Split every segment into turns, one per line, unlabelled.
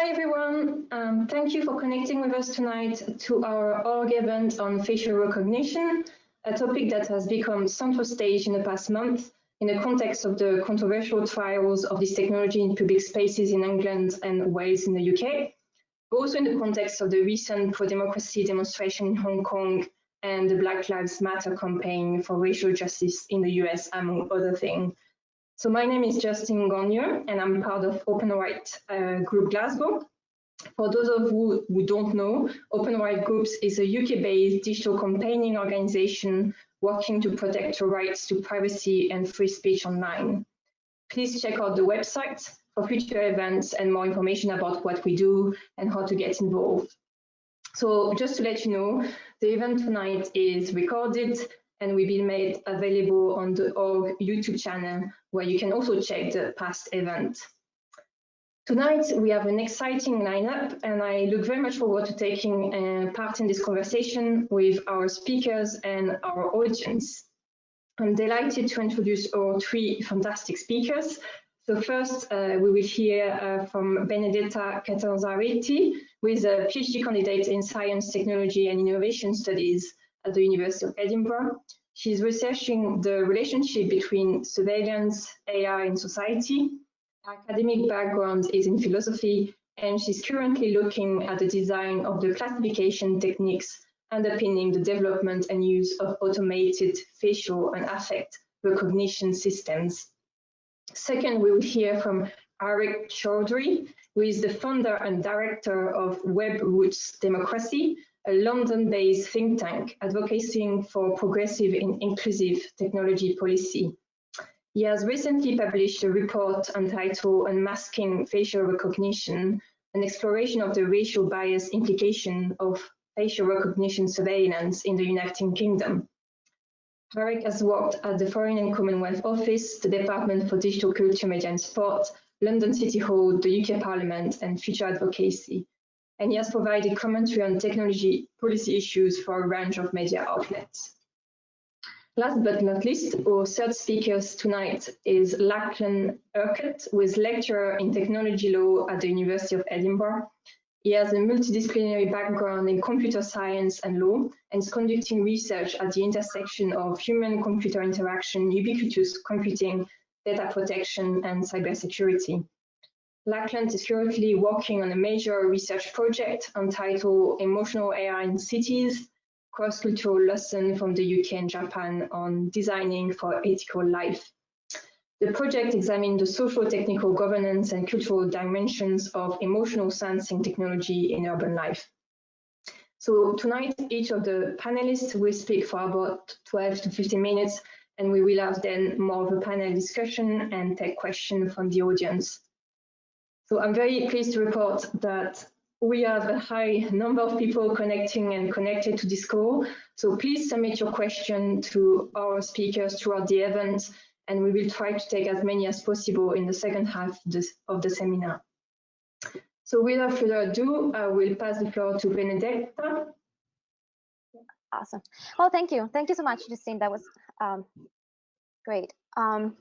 Hi everyone, um, thank you for connecting with us tonight to our org event on facial recognition, a topic that has become central stage in the past month in the context of the controversial trials of this technology in public spaces in England and Wales in the UK, also in the context of the recent pro-democracy demonstration in Hong Kong and the Black Lives Matter campaign for racial justice in the US, among other things. So my name is Justine Gagnon, and I'm part of Open Right uh, Group Glasgow. For those of you who don't know, Open Right Groups is a UK-based digital campaigning organization working to protect your rights to privacy and free speech online. Please check out the website for future events and more information about what we do and how to get involved. So just to let you know, the event tonight is recorded and will be made available on the org YouTube channel where you can also check the past event. Tonight we have an exciting lineup and I look very much forward to taking uh, part in this conversation with our speakers and our audience. I'm delighted to introduce our three fantastic speakers. So first uh, we will hear uh, from Benedetta Catanzariti, who is a PhD candidate in Science, Technology and Innovation Studies at the University of Edinburgh. She's researching the relationship between surveillance, AI and society Her academic background is in philosophy, and she's currently looking at the design of the classification techniques underpinning the development and use of automated facial and affect recognition systems. Second, we will hear from Areeq Chowdhury, who is the founder and director of WebRoots Democracy, a London-based think tank advocating for progressive and inclusive technology policy. He has recently published a report entitled Unmasking Facial Recognition, an exploration of the racial bias implication of facial recognition surveillance in the United Kingdom. Areeq has worked at the Foreign and Commonwealth Office, the Department for Digital Culture, Media and Sport, London City Hall, the UK Parliament and Future Advocacy. And he has provided commentary on technology policy issues for a range of media outlets. Last but not least, our third speaker tonight is Lachlan Urquhart, who is lecturer in technology law at the University of Edinburgh. He has a multidisciplinary background in computer science and law and is conducting research at the intersection of human-computer interaction, ubiquitous computing, data protection, and cybersecurity. Lachlan is currently working on a major research project entitled Emotional AI in Cities, cross-cultural lesson from the UK and Japan on designing for ethical life. The project examined the social, technical, governance and cultural dimensions of emotional sensing technology in urban life. So tonight, each of the panelists will speak for about 12 to 15 minutes, and we will have then more of a panel discussion and take questions from the audience. So I'm very pleased to report that we have a high number of people connecting and connected to this call. So please submit your question to our speakers throughout the event, and we will try to take as many as possible in the second half of, the seminar. So without further ado, I will pass the floor to Benedetta.
Awesome. Well, thank you. Thank you so much, Justine. That was um, great. Um,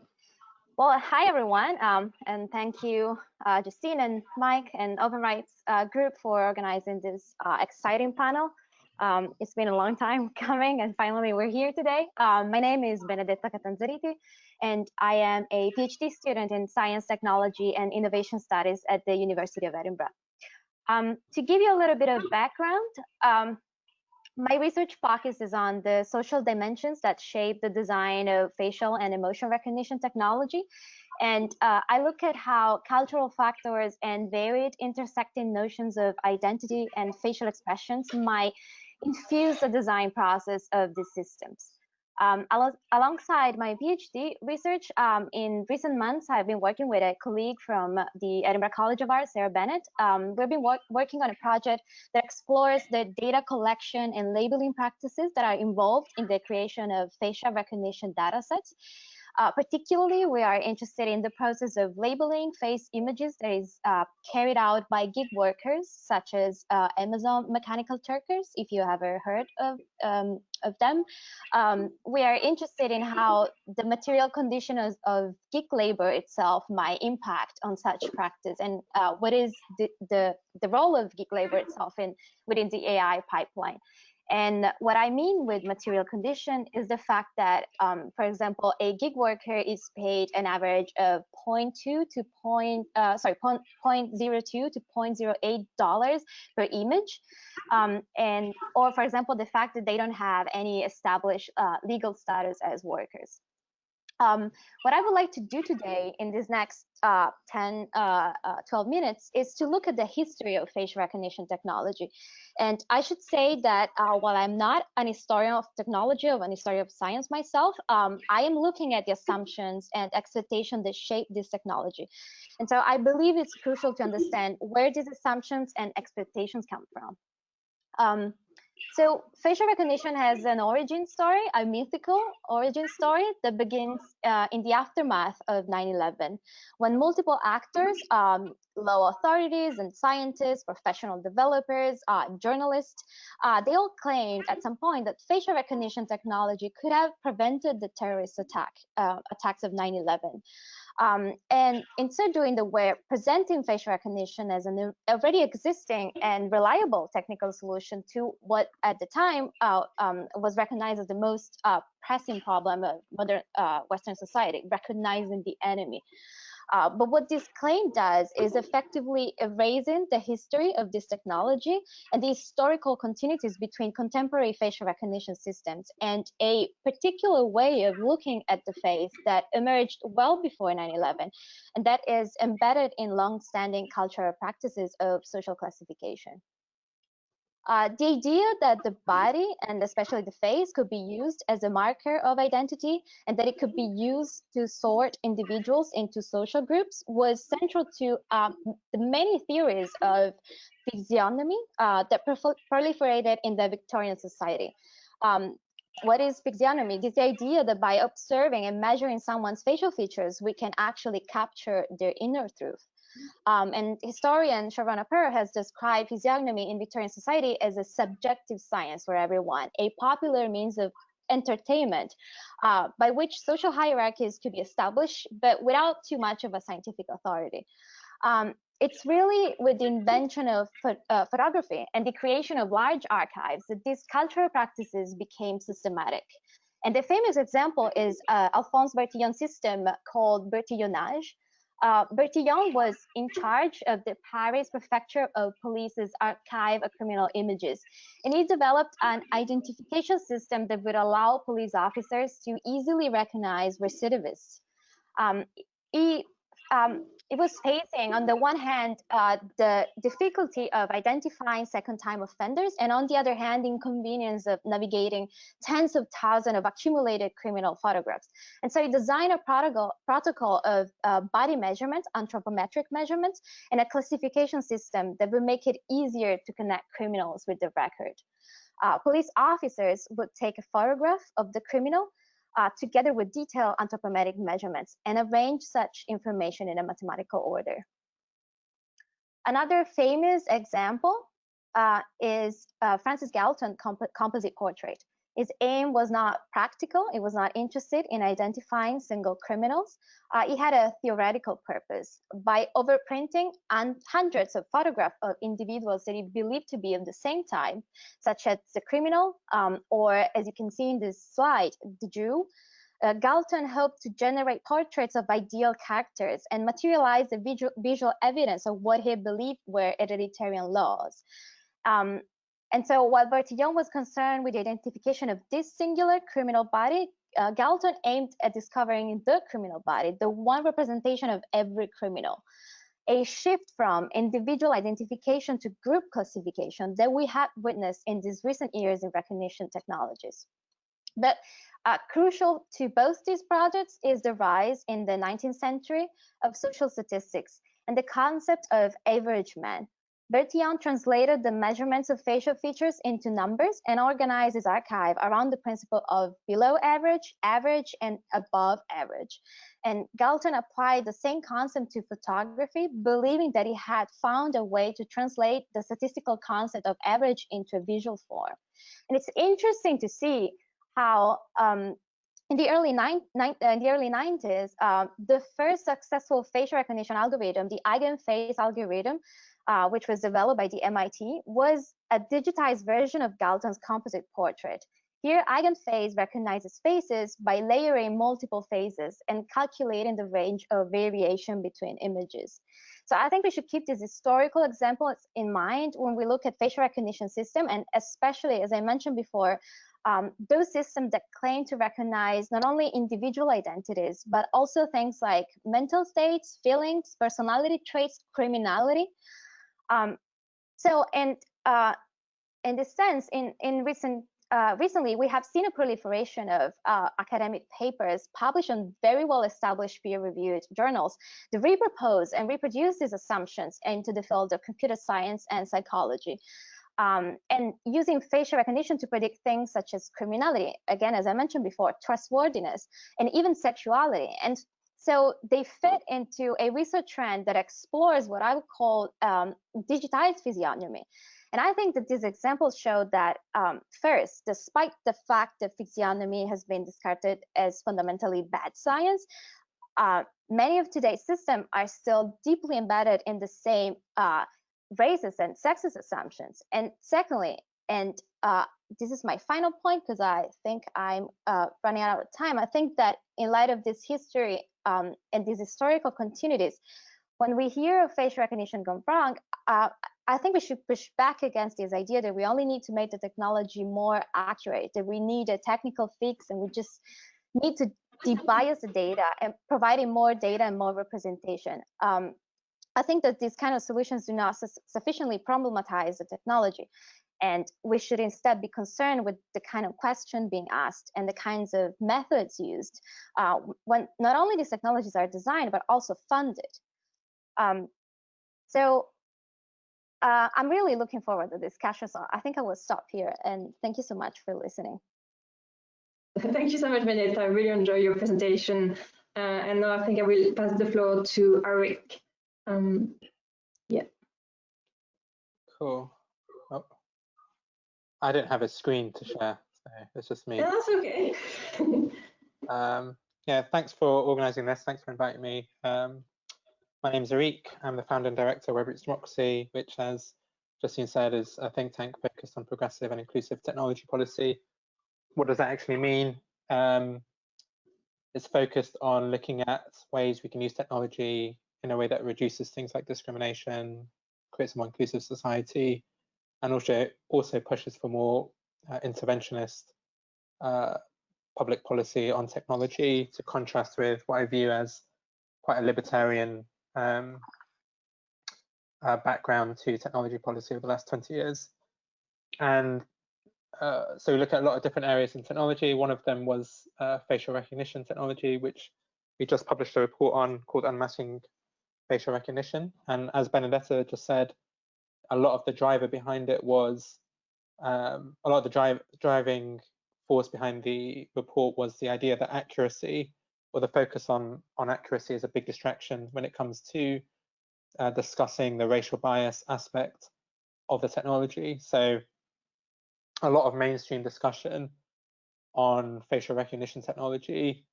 well, hi everyone, um, and thank you, uh, Justine and Mike and Open Rights uh, Group for organizing this uh, exciting panel. Um, it's been a long time coming, and finally we're here today. Um, my name is Benedetta Catanzariti, and I am a PhD student in Science, Technology, and Innovation Studies at the University of Edinburgh. Um, to give you a little bit of background, um, my research focuses is on the social dimensions that shape the design of facial and emotion recognition technology. And uh, I look at how cultural factors and varied intersecting notions of identity and facial expressions might infuse the design process of these systems. Um, al alongside my PhD research, um, in recent months, I've been working with a colleague from the Edinburgh College of Art, Sarah Bennett. Um, we've been wor working on a project that explores the data collection and labeling practices that are involved in the creation of facial recognition datasets. Uh, particularly, we are interested in the process of labeling face images that is uh, carried out by gig workers, such as uh, Amazon Mechanical Turkers, if you ever heard of, um, of them. Um, we are interested in how the material conditions of gig labor itself might impact on such practice and uh, what is the, the, the role of gig labor itself in within the AI pipeline. And what I mean with material condition is the fact that, um, for example, a gig worker is paid an average of 0.2 to point, uh, sorry, 0.02 to 0.08 dollars per image, um, and or for example, the fact that they don't have any established uh, legal status as workers. Um, what I would like to do today in this next uh, 10, uh, uh, 12 minutes is to look at the history of facial recognition technology. And I should say that uh, while I'm not an historian of technology or an historian of science myself, um, I am looking at the assumptions and expectations that shape this technology. And so I believe it's crucial to understand where these assumptions and expectations come from. Um, so facial recognition has an origin story, a mythical origin story that begins uh, in the aftermath of 9-11, when multiple actors, um, law authorities and scientists, professional developers, uh, journalists, uh, they all claimed at some point that facial recognition technology could have prevented the terrorist attack, uh, attacks of 9-11. Um, and in so doing, they were presenting facial recognition as an already existing and reliable technical solution to what at the time uh, um, was recognized as the most uh, pressing problem of modern uh, Western society, recognizing the enemy. Uh, but what this claim does is effectively erasing the history of this technology and the historical continuities between contemporary facial recognition systems and a particular way of looking at the face that emerged well before 9-11, and that is embedded in long-standing cultural practices of social classification. Uh, the idea that the body and especially the face could be used as a marker of identity and that it could be used to sort individuals into social groups was central to um, the many theories of physiognomy uh, that proliferated in the Victorian society. Um, what is physiognomy? It is the idea that by observing and measuring someone's facial features, we can actually capture their inner truth. Um, and historian Sharona Pearl has described physiognomy in Victorian society as a subjective science for everyone, a popular means of entertainment uh, by which social hierarchies could be established, but without too much of a scientific authority. Um, it's really with the invention of uh, photography and the creation of large archives that these cultural practices became systematic. And the famous example is uh, Alphonse Bertillon's system called Bertillonage, uh, Bertillon was in charge of the Paris Prefecture of Police's archive of criminal images, and he developed an identification system that would allow police officers to easily recognize recidivists. Um, he um, it was facing, on the one hand, uh, the difficulty of identifying second-time offenders, and on the other hand, inconvenience of navigating tens of thousands of accumulated criminal photographs. And so he designed a protocol, protocol of uh, body measurements, anthropometric measurements, and a classification system that would make it easier to connect criminals with the record. Uh, police officers would take a photograph of the criminal uh, together with detailed anthropometric measurements and arrange such information in a mathematical order. Another famous example uh, is uh, Francis Galton comp composite portrait. His aim was not practical. It was not interested in identifying single criminals. Uh, it had a theoretical purpose. By overprinting and hundreds of photographs of individuals that he believed to be of the same type, such as the criminal, um, or as you can see in this slide, the Jew, uh, Galton hoped to generate portraits of ideal characters and materialize the visual, visual evidence of what he believed were hereditary laws. Um, and so while Bertillon was concerned with the identification of this singular criminal body, uh, Galton aimed at discovering the criminal body, the one representation of every criminal. A shift from individual identification to group classification that we have witnessed in these recent years in recognition technologies. But uh, crucial to both these projects is the rise in the 19th century of social statistics and the concept of average man, Bertillon translated the measurements of facial features into numbers and organized his archive around the principle of below average, average, and above average. And Galton applied the same concept to photography, believing that he had found a way to translate the statistical concept of average into a visual form. And it's interesting to see how um, in the early nine, nine, uh, in the early 90s, uh, the first successful facial recognition algorithm, the eigenface algorithm, uh, which was developed by the MIT, was a digitized version of Galton's composite portrait. Here, eigenface recognizes faces by layering multiple faces and calculating the range of variation between images. So I think we should keep these historical examples in mind when we look at facial recognition system, and especially, as I mentioned before, um, those systems that claim to recognize not only individual identities, but also things like mental states, feelings, personality traits, criminality. Um, so, and uh, in this sense, in, in recent uh, recently, we have seen a proliferation of uh, academic papers published on very well-established peer-reviewed journals that repropose and reproduce these assumptions into the field of computer science and psychology um, and using facial recognition to predict things such as criminality, again, as I mentioned before, trustworthiness, and even sexuality. And so they fit into a research trend that explores what I would call um, digitized physiognomy. And I think that these examples show that um, first, despite the fact that physiognomy has been discarded as fundamentally bad science, uh, many of today's systems are still deeply embedded in the same uh, racist and sexist assumptions. And secondly, and uh, this is my final point because I think I'm uh, running out of time. I think that in light of this history um, and these historical continuities, when we hear of facial recognition gone wrong, uh, I think we should push back against this idea that we only need to make the technology more accurate, that we need a technical fix, and we just need to debias the data and providing more data and more representation. Um, I think that these kind of solutions do not su sufficiently problematize the technology. And we should instead be concerned with the kind of question being asked and the kinds of methods used uh, when not only these technologies are designed, but also funded. Um, so uh, I'm really looking forward to this discussion. So I think I will stop here and thank you so much for listening.
Thank you so much, Benedetta. I really enjoyed your presentation. Uh, and now I think I will pass the floor to Eric. Um, yeah.
Cool. I don't have a screen to share, so it's just me.
Yeah, that's okay.
um, yeah, thanks for organising this. Thanks for inviting me. Um, my name is Areeq. I'm the founder and director of Webroots Democracy, which, as Justine said, is a think tank focused on progressive and inclusive technology policy. What does that actually mean? Um, it's focused on looking at ways we can use technology in a way that reduces things like discrimination, creates a more inclusive society, and also also pushes for more uh, interventionist uh, public policy on technology to contrast with what I view as quite a libertarian um, uh, background to technology policy over the last 20 years. And uh, so we look at a lot of different areas in technology. One of them was uh, facial recognition technology, which we just published a report on called Unmasking facial recognition. And as Benedetta just said, a lot of the driver behind it was um, a lot of the drive, driving force behind the report was the idea that accuracy or the focus on on accuracy is a big distraction when it comes to uh, discussing the racial bias aspect of the technology. So a lot of mainstream discussion on facial recognition technology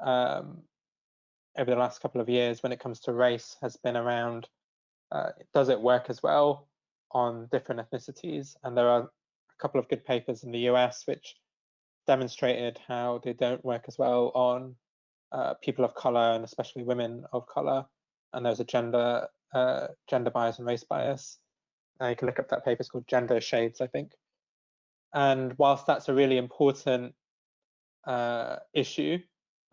um, over the last couple of years when it comes to race has been around uh, does it work as well on different ethnicities? And there are a couple of good papers in the US which demonstrated how they don't work as well on uh, people of color and especially women of color. And there's a gender uh, gender bias and race bias. You can look up that paper. It's called Gender Shades, I think. And whilst that's a really important uh, issue,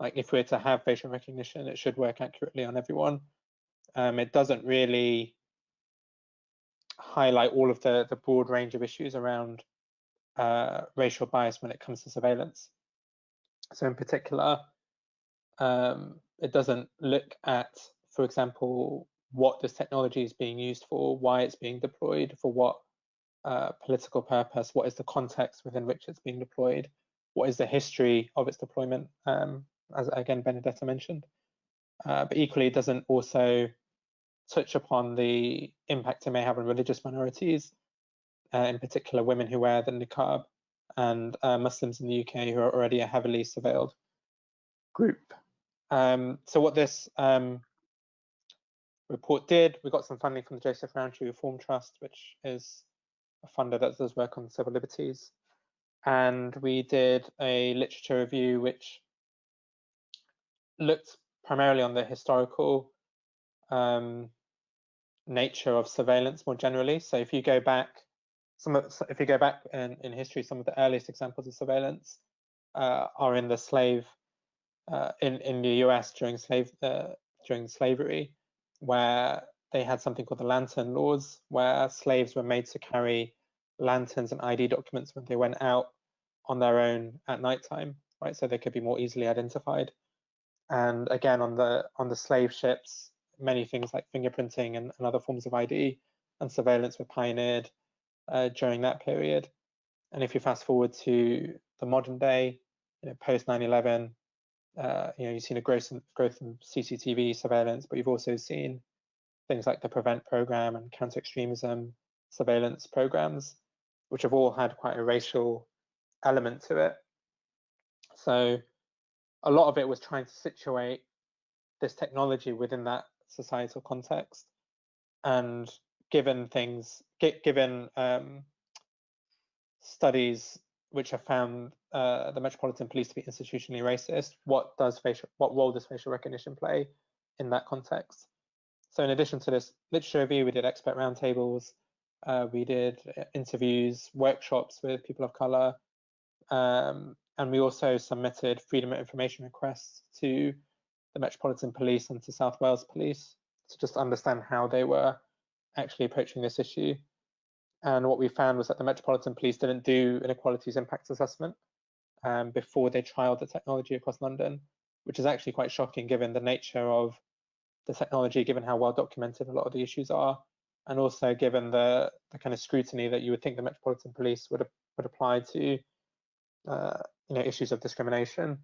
like if we're to have facial recognition, it should work accurately on everyone. Um, it doesn't really highlight all of the, the broad range of issues around uh, racial bias when it comes to surveillance. So in particular, um, it doesn't look at, for example, what this technology is being used for, why it's being deployed, for what uh, political purpose, what is the context within which it's being deployed, what is the history of its deployment, um, as again Benedetta mentioned. Uh, but equally, it doesn't also touch upon the impact it may have on religious minorities, uh, in particular women who wear the niqab and uh, Muslims in the UK who are already a heavily surveilled group. Um, so what this um, report did, we got some funding from the Joseph Rowntree Reform Trust, which is a funder that does work on civil liberties. And we did a literature review which looked primarily on the historical um, nature of surveillance more generally. So if you go back, some of, if you go back in, in history, some of the earliest examples of surveillance uh, are in the slave uh, in in the U.S. during slave uh, during slavery, where they had something called the lantern laws, where slaves were made to carry lanterns and ID documents when they went out on their own at nighttime, right? So they could be more easily identified. And again, on the on the slave ships, many things like fingerprinting and, and other forms of ID and surveillance were pioneered uh, during that period. And if you fast forward to the modern day, you know, post 9/11, uh, you know, you've seen a growth in, growth in CCTV surveillance, but you've also seen things like the Prevent program and counter extremism surveillance programs, which have all had quite a racial element to it. So a lot of it was trying to situate this technology within that societal context. And given things, given um, studies which have found uh, the Metropolitan Police to be institutionally racist, what does facial, what role does facial recognition play in that context? So in addition to this literature review, we did expert roundtables, uh, we did uh, interviews, workshops with people of color, um, and we also submitted freedom of information requests to the Metropolitan Police and to South Wales Police to just understand how they were actually approaching this issue. And what we found was that the Metropolitan Police didn't do inequalities impact assessment um, before they trialed the technology across London, which is actually quite shocking given the nature of the technology, given how well documented a lot of the issues are, and also given the, the kind of scrutiny that you would think the Metropolitan Police would would apply to uh, you know issues of discrimination.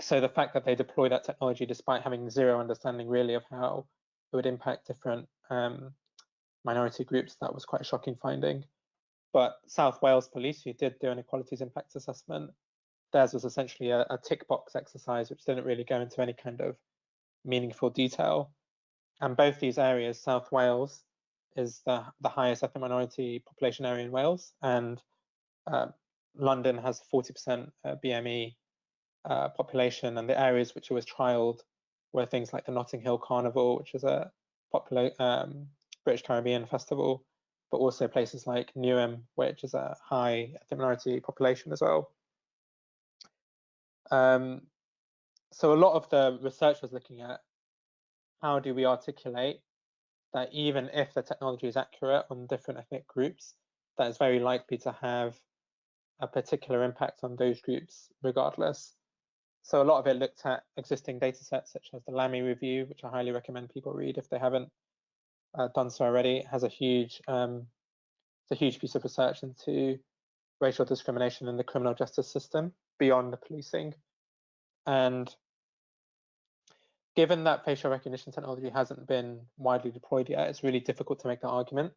So the fact that they deploy that technology despite having zero understanding really of how it would impact different um, minority groups, that was quite a shocking finding. But South Wales Police, who did do an equalities impact assessment, theirs was essentially a, a tick box exercise, which didn't really go into any kind of meaningful detail and both these areas, South Wales is the, the highest ethnic minority population area in Wales, and uh, London has 40% uh, BME uh, population, and the areas which it was trialled were things like the Notting Hill Carnival, which is a popular um, British Caribbean festival, but also places like Newham, which is a high ethnic minority population as well. Um, so a lot of the research was looking at how do we articulate that even if the technology is accurate on different ethnic groups, that is very likely to have a particular impact on those groups regardless. So a lot of it looked at existing data sets such as the Lammy review, which I highly recommend people read if they haven't uh, done so already. It has a huge, um, it's a huge piece of research into racial discrimination in the criminal justice system beyond the policing. And given that facial recognition technology hasn't been widely deployed yet, it's really difficult to make the argument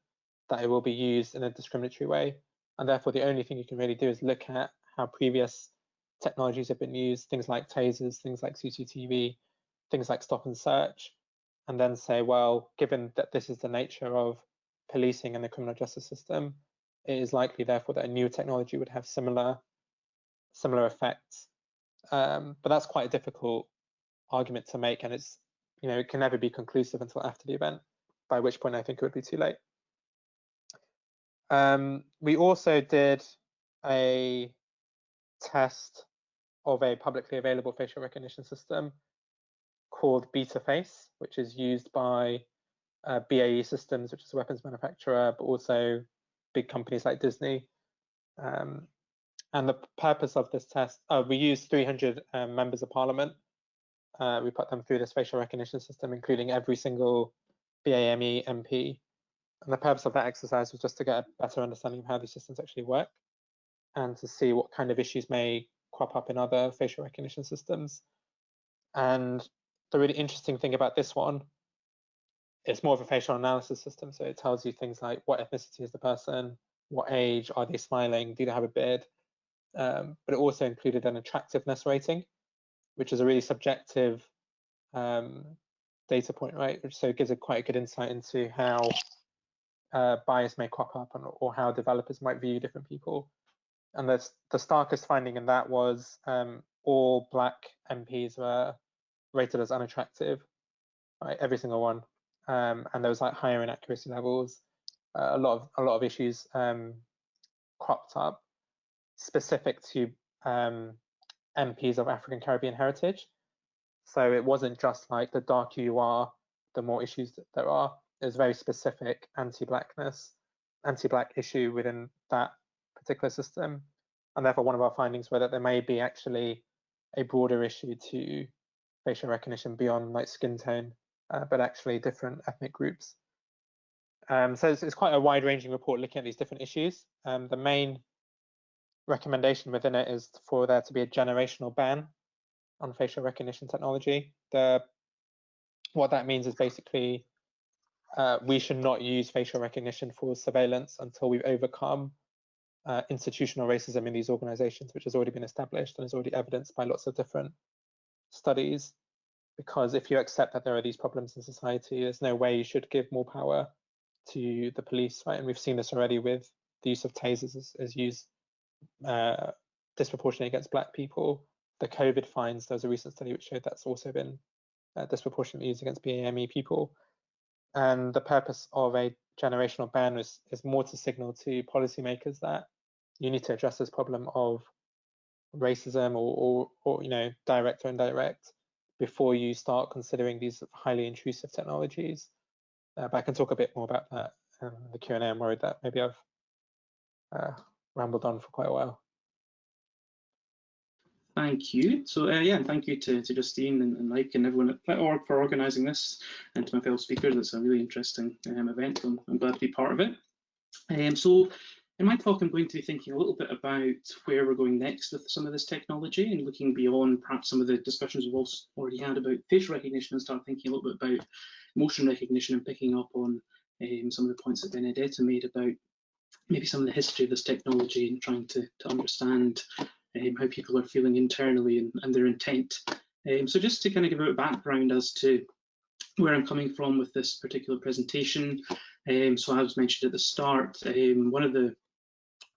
that it will be used in a discriminatory way. And therefore, the only thing you can really do is look at how previous technologies have been used, things like tasers, things like CCTV, things like stop and search, and then say, well, given that this is the nature of policing and the criminal justice system, it is likely, therefore, that a new technology would have similar similar effects. Um, but that's quite a difficult argument to make, and it's you know it can never be conclusive until after the event, by which point I think it would be too late. Um, we also did a test of a publicly available facial recognition system called BetaFace, which is used by uh, BAE Systems, which is a weapons manufacturer, but also big companies like Disney. Um, and the purpose of this test, uh, we used 300 um, members of parliament uh, we put them through this facial recognition system, including every single BAME MP. And the purpose of that exercise was just to get a better understanding of how these systems actually work and to see what kind of issues may crop up in other facial recognition systems. And the really interesting thing about this one, it's more of a facial analysis system. So it tells you things like what ethnicity is the person, what age, are they smiling, do they have a beard? Um, but it also included an attractiveness rating, which is a really subjective um, data point, right? So it gives a quite a good insight into how uh, bias may crop up and, or how developers might view different people. And the, the starkest finding in that was um, all black MPs were rated as unattractive, right? Every single one. Um, and there was like higher inaccuracy levels. Uh, a lot of a lot of issues um, cropped up specific to um, MPs of African Caribbean heritage. So it wasn't just like the darker you are, the more issues that there are. There's very specific anti-blackness, anti-black issue within that particular system. And therefore one of our findings were that there may be actually a broader issue to facial recognition beyond like skin tone, uh, but actually different ethnic groups. Um, so it's, it's, quite a wide-ranging report looking at these different issues. Um, the main recommendation within it is for there to be a generational ban on facial recognition technology. The what that means is basically uh, we should not use facial recognition for surveillance until we've overcome uh, institutional racism in these organizations, which has already been established and is already evidenced by lots of different studies. Because if you accept that there are these problems in society, there's no way you should give more power to the police, right? And we've seen this already with the use of tasers as, as used uh, disproportionately against black people. The COVID finds, there was a recent study which showed that's also been uh, disproportionately used against BAME people. And the purpose of a generational ban is, is more to signal to policymakers that you need to address this problem of racism or, or, or you know, direct or indirect before you start considering these highly intrusive technologies. Uh, but I can talk a bit more about that in the Q&A. I'm worried that maybe I've uh, rambled on for quite a while.
Thank you. So uh, yeah, and thank you to, to Justine and, and, Mike and everyone at org for organising this, and to my fellow speakers. It's a really interesting um, event. I'm, I'm, glad to be part of it. Um, so in my talk, I'm going to be thinking a little bit about where we're going next with some of this technology and looking beyond perhaps some of the discussions we've already had about facial recognition and start thinking a little bit about motion recognition and picking up on um, some of the points that Benedetta made about maybe some of the history of this technology and trying to, to understand um, how people are feeling internally and, and their intent. Um, so just to kind of give a background as to where I'm coming from with this particular presentation. Um, so as mentioned at the start, um, one of the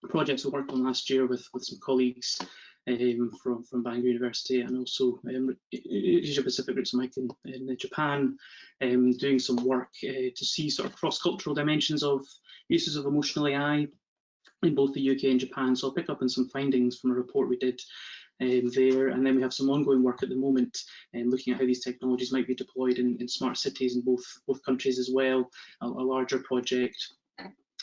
projects we worked on last year with, with some colleagues um, from, from Bangor University and also um, Asia Pacific Ritsumeikan, in Japan, um, doing some work uh, to see sort of cross-cultural dimensions of uses of emotional AI in both the UK and Japan. So I'll pick up on some findings from a report we did um, there. And then we have some ongoing work at the moment um, looking at how these technologies might be deployed in, in smart cities in both, both countries as well, a, a larger project.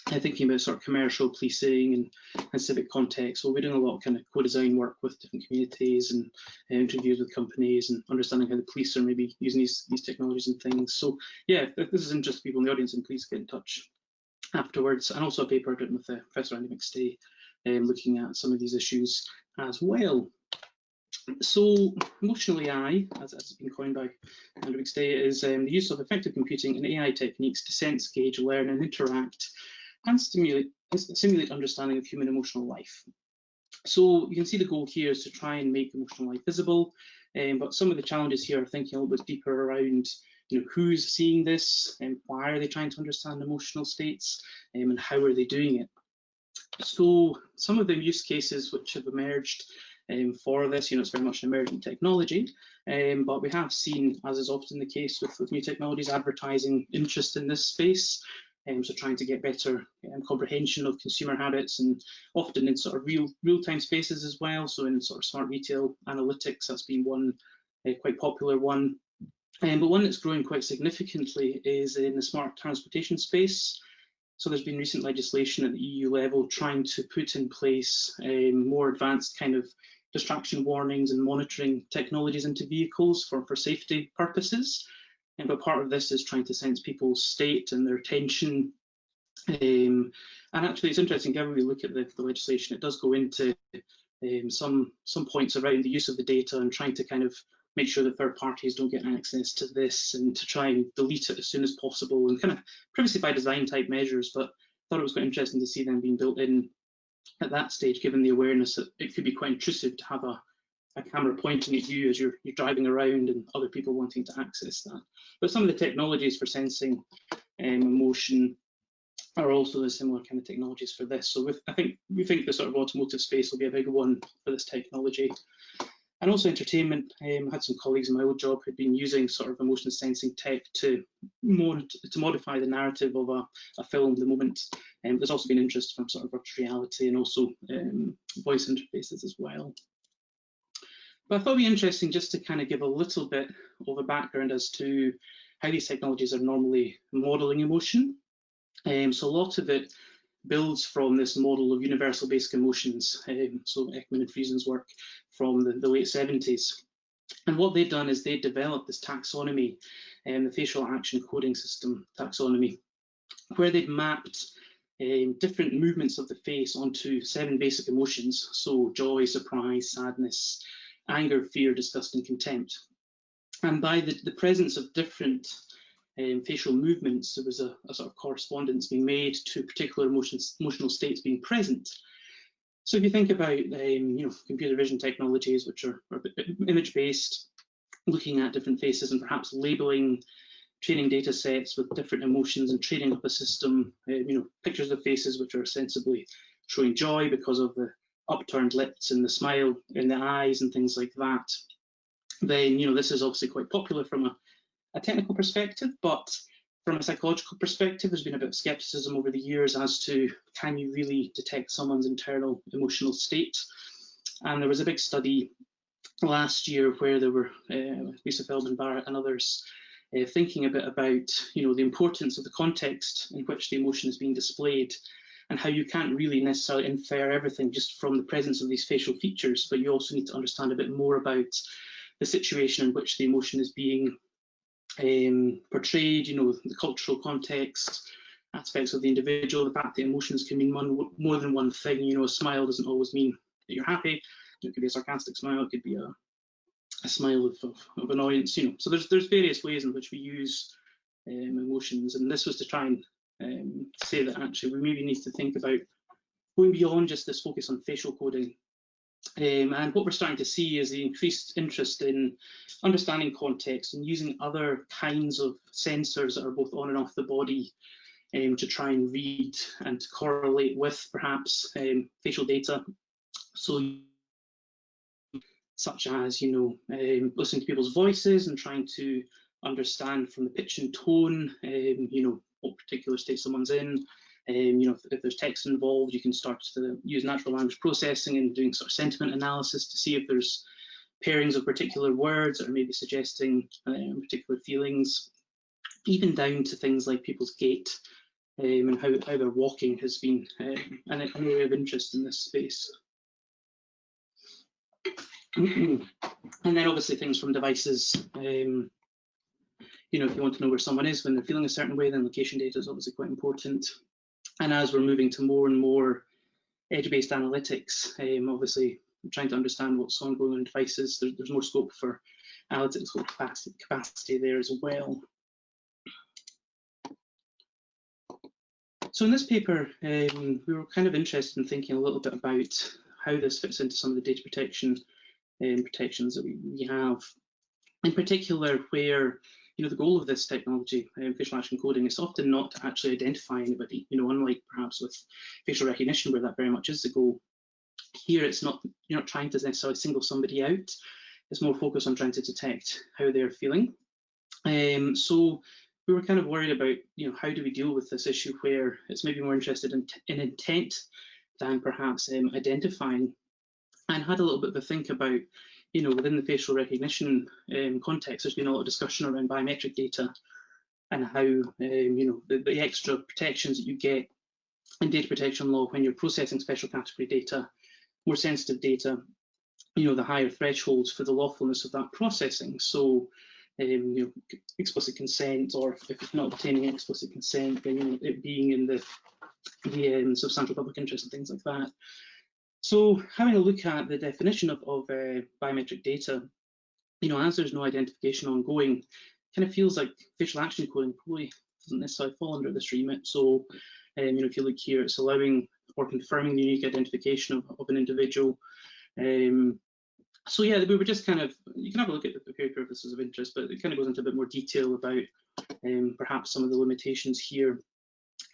Thinking about sort of commercial policing and, and civic context. So we're doing a lot of kind of co-design work with different communities and uh, interviews with companies and understanding how the police are maybe using these these technologies and things. So yeah, if this is interesting people in the audience, and please get in touch afterwards, and also a paper written with uh, Professor Andy McStay um, looking at some of these issues as well. So emotional AI, as, as it's been coined by Andrew McStay, is um, the use of affective computing and AI techniques to sense, gauge, learn and interact and stimulate, simulate understanding of human emotional life. So you can see the goal here is to try and make emotional life visible, um, but some of the challenges here are thinking a little bit deeper around you know, who's seeing this and why are they trying to understand emotional states um, and how are they doing it. So some of the use cases which have emerged um, for this, you know, it's very much an emerging technology, um, but we have seen, as is often the case with, with new technologies, advertising interest in this space. Um, so trying to get better um, comprehension of consumer habits and often in sort of real real-time spaces as well. So in sort of smart retail analytics, that's been one uh, quite popular one. Um, but one that's growing quite significantly is in the smart transportation space. So there's been recent legislation at the EU level trying to put in place um, more advanced kind of distraction warnings and monitoring technologies into vehicles for, for safety purposes. And but part of this is trying to sense people's state and their tension. Um, and actually, it's interesting, given we look at the, the legislation, it does go into um, some some points around the use of the data and trying to kind of make sure that third parties don't get access to this and to try and delete it as soon as possible and kind of privacy by design type measures. But I thought it was quite interesting to see them being built in at that stage, given the awareness that it could be quite intrusive to have a, a camera pointing at you as you're, you're driving around and other people wanting to access that. But some of the technologies for sensing um, emotion are also the similar kind of technologies for this. So with, I think we think the sort of automotive space will be a big one for this technology. And also entertainment. Um, I had some colleagues in my old job who'd been using sort of emotion sensing tech to mod to modify the narrative of a, a film the moment. And um, there's also been interest from sort of virtual reality and also um, voice interfaces as well. But I thought it'd be interesting just to kind of give a little bit of a background as to how these technologies are normally modeling emotion. Um, so a lot of it builds from this model of universal basic emotions. Um, so Ekman and Friesen's work from the, the, late 70s. And what they've done is they developed this taxonomy, um, the facial action coding system taxonomy, where they've mapped um, different movements of the face onto seven basic emotions. So joy, surprise, sadness, anger, fear, disgust, and contempt. And by the, the presence of different um, facial movements, there was a, a, sort of correspondence being made to particular emotions, emotional states being present. So if you think about um, you know computer vision technologies, which are, are image-based, looking at different faces and perhaps labeling training data sets with different emotions and training up a system, uh, you know, pictures of faces which are sensibly showing joy because of the upturned lips and the smile in the eyes and things like that, then, you know, this is obviously quite popular from a a technical perspective, but from a psychological perspective, there's been a bit of skepticism over the years as to can you really detect someone's internal emotional state? And there was a big study last year where there were uh, Lisa Feldman Barrett and others uh, thinking a bit about you know the importance of the context in which the emotion is being displayed and how you can't really necessarily infer everything just from the presence of these facial features, but you also need to understand a bit more about the situation in which the emotion is being um, portrayed, you know, the cultural context, aspects of the individual, the fact that emotions can mean one, more than one thing. You know, a smile doesn't always mean that you're happy. It could be a sarcastic smile, it could be a, a smile of, of, of, annoyance, you know. So there's there's various ways in which we use um, emotions, and this was to try and um, say that actually we maybe need to think about going beyond just this focus on facial coding um, and what we're starting to see is the increased interest in understanding context and using other kinds of sensors that are both on and off the body um, to try and read and correlate with perhaps um, facial data. So such as, you know, um, listening to people's voices and trying to understand from the pitch and tone, um, you know, what particular state someone's in, um, you know, if, if, there's text involved, you can start to use natural language processing and doing sort of sentiment analysis to see if there's pairings of particular words that are maybe suggesting um, particular feelings, even down to things like people's gait um, and how, how they're walking has been um, an, an, area of interest in this space. and then obviously things from devices. Um, you know, if you want to know where someone is when they're feeling a certain way, then location data is obviously quite important. And as we're moving to more and more edge-based analytics, um, obviously trying to understand what's ongoing on devices, there, there's more scope for analytical capacity, capacity there as well. So in this paper, um, we were kind of interested in thinking a little bit about how this fits into some of the data protection um, protections that we, we have. In particular, where you know, the goal of this technology, um, facial action coding, is often not to actually identify anybody, you know, unlike perhaps with facial recognition where that very much is the goal. Here it's not, you're not trying to necessarily single somebody out, it's more focused on trying to detect how they're feeling. Um, so we were kind of worried about, you know, how do we deal with this issue where it's maybe more interested in, in intent than perhaps um, identifying and had a little bit of a think about you know, within the facial recognition um, context, there's been a lot of discussion around biometric data and how, um, you know, the, the, extra protections that you get in data protection law when you're processing special category data, more sensitive data, you know, the higher thresholds for the lawfulness of that processing. So, um, you know, explicit consent, or if it's not obtaining explicit consent, then you know, it being in the the um, substantial public interest and things like that. So, having a look at the definition of, of uh, biometric data, you know, as there's no identification ongoing, kind of feels like facial action coding probably doesn't necessarily fall under this remit. So, um, you know, if you look here, it's allowing or confirming the unique identification of, of an individual. Um, so yeah, we were just kind of, you can have a look at the this is of interest, but it kind of goes into a bit more detail about um, perhaps some of the limitations here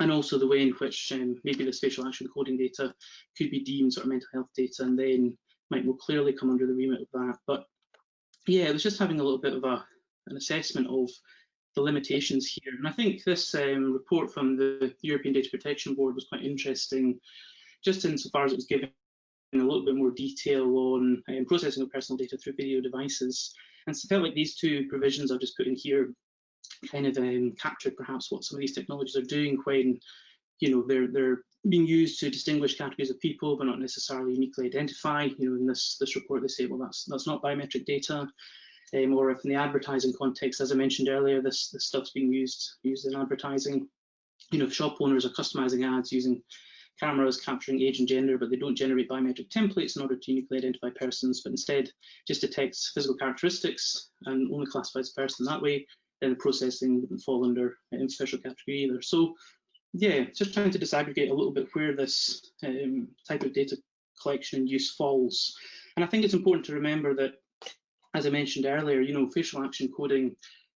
and also the way in which um, maybe the facial action coding data could be deemed sort of mental health data and then might more clearly come under the remit of that. But yeah, it was just having a little bit of a, an assessment of the limitations here. And I think this um, report from the European Data Protection Board was quite interesting, just insofar as it was giving a little bit more detail on um, processing of personal data through video devices. And so I felt like these two provisions I've just put in here kind of um, captured perhaps what some of these technologies are doing when you know they're they're being used to distinguish categories of people but not necessarily uniquely identify you know in this this report they say well that's that's not biometric data um, or if in the advertising context, as I mentioned earlier, this, this stuff's being used used in advertising. You know, shop owners are customizing ads using cameras capturing age and gender, but they don't generate biometric templates in order to uniquely identify persons, but instead just detects physical characteristics and only classifies a person that way, processing wouldn't fall under any special category either. So yeah, just trying to disaggregate a little bit where this um, type of data collection and use falls. And I think it's important to remember that as I mentioned earlier, you know, facial action coding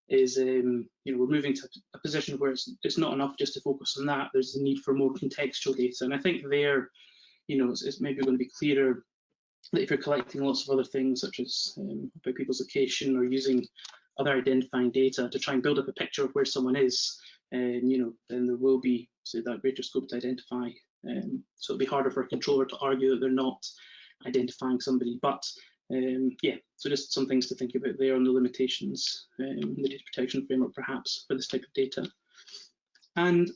is, um, you know, we're moving to a position where it's, it's not enough just to focus on that. There's the need for more contextual data. And I think there, you know, it's, it's maybe going to be clearer that if you're collecting lots of other things, such as um, about people's location or using other identifying data to try and build up a picture of where someone is, um, you know, then there will be, say, that greater scope to identify. Um, so it'll be harder for a controller to argue that they're not identifying somebody. But um, yeah, so just some things to think about there on the limitations um, the data protection framework perhaps for this type of data. And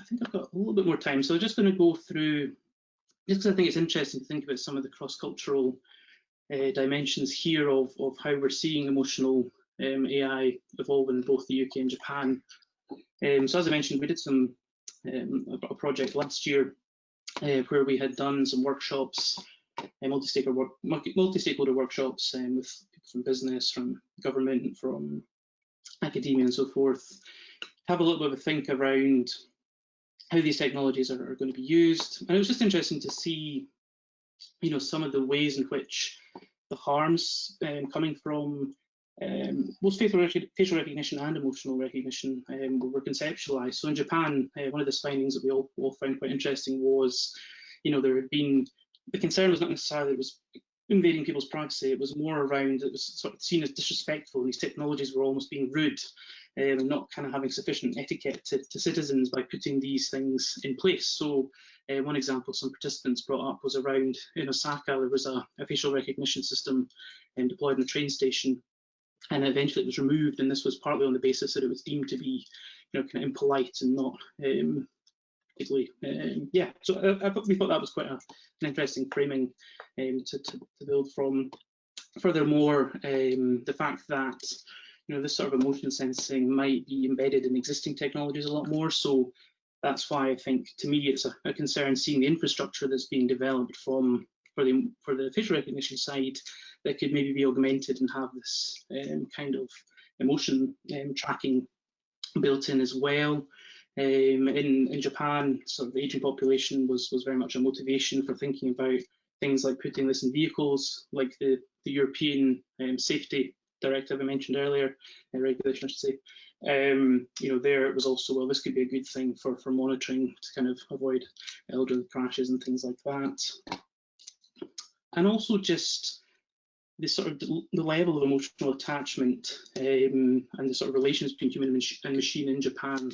I think I've got a little bit more time, so I'm just going to go through, just because I think it's interesting to think about some of the cross-cultural uh, dimensions here of, of how we're seeing emotional um, AI evolving in both the UK and Japan. Um, so as I mentioned, we did some um, a project last year uh, where we had done some workshops multi-stakeholder work, multi-stakeholder workshops um, with people from business, from government, from academia and so forth. Have a little bit of a think around how these technologies are, are going to be used. And it was just interesting to see, you know, some of the ways in which the harms um, coming from um, both facial, rec facial, recognition and emotional recognition um, were conceptualized. So in Japan, uh, one of the findings that we all, all found quite interesting was, you know, there had been the concern was not necessarily it was invading people's privacy. It was more around it was sort of seen as disrespectful. These technologies were almost being rude um, and not kind of having sufficient etiquette to, to, citizens by putting these things in place. So uh, one example some participants brought up was around in Osaka there was a, a facial recognition system um, deployed in a train station and eventually it was removed and this was partly on the basis that it was deemed to be you know kind of impolite and not um, particularly. Um, yeah, so I, I, we thought that was quite a, an interesting framing um, to, to, to, build from. Furthermore, um, the fact that you know this sort of emotion sensing might be embedded in existing technologies a lot more. So that's why I think to me it's a, a concern seeing the infrastructure that's being developed from for the for the facial recognition side that could maybe be augmented and have this um, kind of emotion um, tracking built in as well. Um, in, in Japan, sort of the aging population was, was very much a motivation for thinking about things like putting this in vehicles, like the, the European um, safety directive I mentioned earlier, uh, regulation I should say. Um, you know, there it was also, well, this could be a good thing for, for monitoring to kind of avoid elderly crashes and things like that. And also just the sort of the level of emotional attachment um, and the sort of relations between human and machine in Japan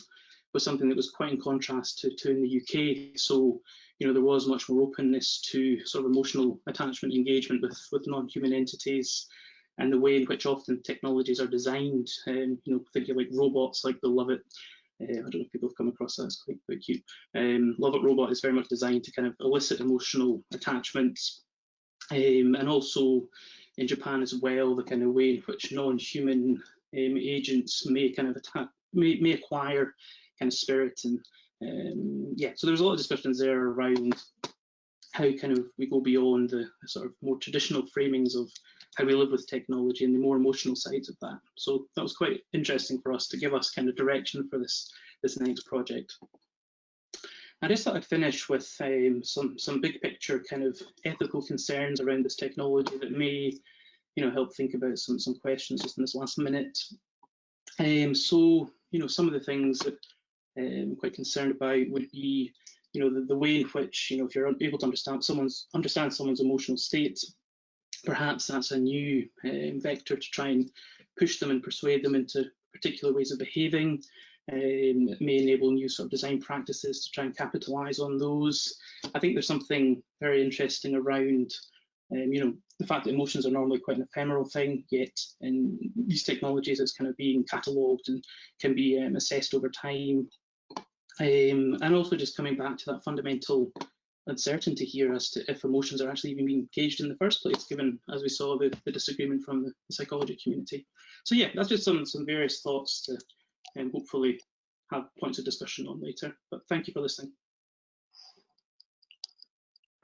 was something that was quite in contrast to, to in the UK. So, you know, there was much more openness to sort of emotional attachment engagement with, with non-human entities and the way in which often technologies are designed, um, you know, thinking like robots like the LOVOT, uh, I don't know if people have come across that, it's quite, quite cute. Um, LOVOT Robot is very much designed to kind of elicit emotional attachments um, and also in Japan as well, the kind of way in which non-human um, agents may kind of attack, may, may acquire kind of spirit and um, yeah, so there's a lot of discussions there around how kind of we go beyond the sort of more traditional framings of how we live with technology and the more emotional sides of that. So that was quite interesting for us to give us kind of direction for this this next project. I just thought I'd finish with um, some some big picture kind of ethical concerns around this technology that may, you know, help think about some some questions just in this last minute. Um, so you know, some of the things that um, I'm quite concerned about would be, you know, the, the way in which, you know, if you're able to understand someone's understand someone's emotional state, perhaps that's a new um, vector to try and push them and persuade them into particular ways of behaving. Um, may enable new sort of design practices to try and capitalize on those. I think there's something very interesting around, um, you know, the fact that emotions are normally quite an ephemeral thing, yet in these technologies it's kind of being catalogued and can be um, assessed over time. Um, and also just coming back to that fundamental uncertainty here as to if emotions are actually even being engaged in the first place, given, as we saw, the, the disagreement from the, the, psychology community. So yeah, that's just some, some various thoughts to um, hopefully have points of discussion on later. But thank you for listening.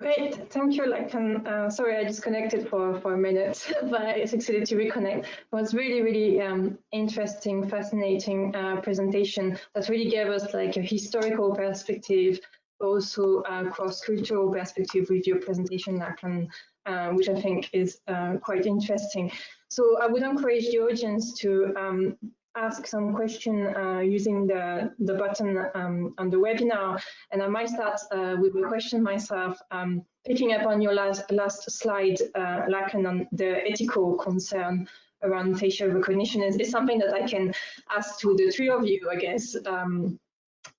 Great, thank you, Lachlan. Uh, sorry, I disconnected for, for a minute, but I succeeded to reconnect. It was really, really um, interesting, fascinating uh, presentation that really gave us like a historical perspective, also a cross-cultural perspective with your presentation, Lachlan, uh, which I think is uh, quite interesting. So I would encourage the audience to um, ask some question uh, using the, the button um, on the webinar. And I might start uh, with a question myself, um, picking up on your last, last slide, uh, Lachlan, on the ethical concern around facial recognition is, is, something that I can ask to the three of you, I guess. Um,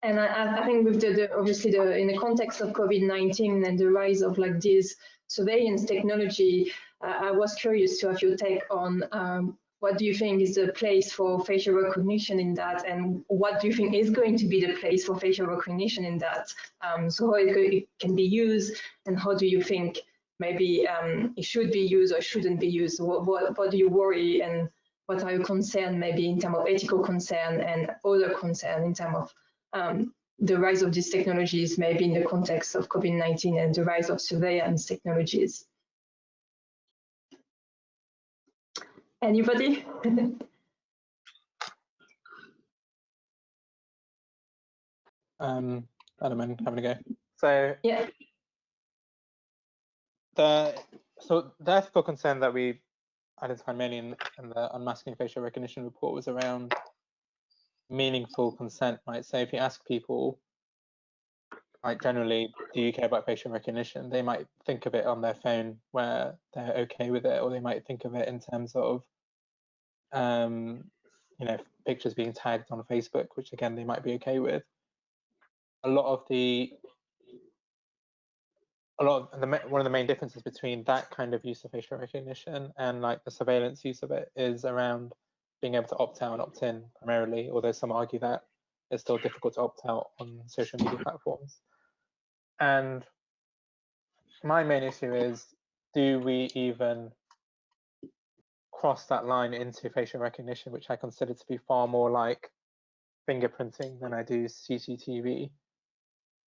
and I, I, think with the, the, obviously the in the context of COVID-19 and the rise of like this surveillance technology, uh, I was curious to have your take on um, what do you think is the place for facial recognition in that? And what do you think is going to be the place for facial recognition in that? Um, so how it, can be used and how do you think maybe um, it should be used or shouldn't be used? What, what, what do you worry and what are your concerns maybe in terms of ethical concern and other concern in terms of um, the rise of these technologies maybe in the context of COVID-19 and the rise of surveillance technologies Anybody?
um, I don't mind having a go. So
yeah,
the so the ethical concern that we identified mainly in, in the unmasking facial recognition report was around meaningful consent, right? So if you ask people, like generally, do you care about facial recognition? They might think of it on their phone where they're okay with it, or they might think of it in terms of um, you know, pictures being tagged on Facebook, which again they might be okay with. A lot of the a lot of the one of the main differences between that kind of use of facial recognition and like the surveillance use of it is around being able to opt out and opt in primarily, although some argue that it's still difficult to opt out on social media platforms. And my main issue is, do we even cross that line into facial recognition, which I consider to be far more like fingerprinting than I do CCTV.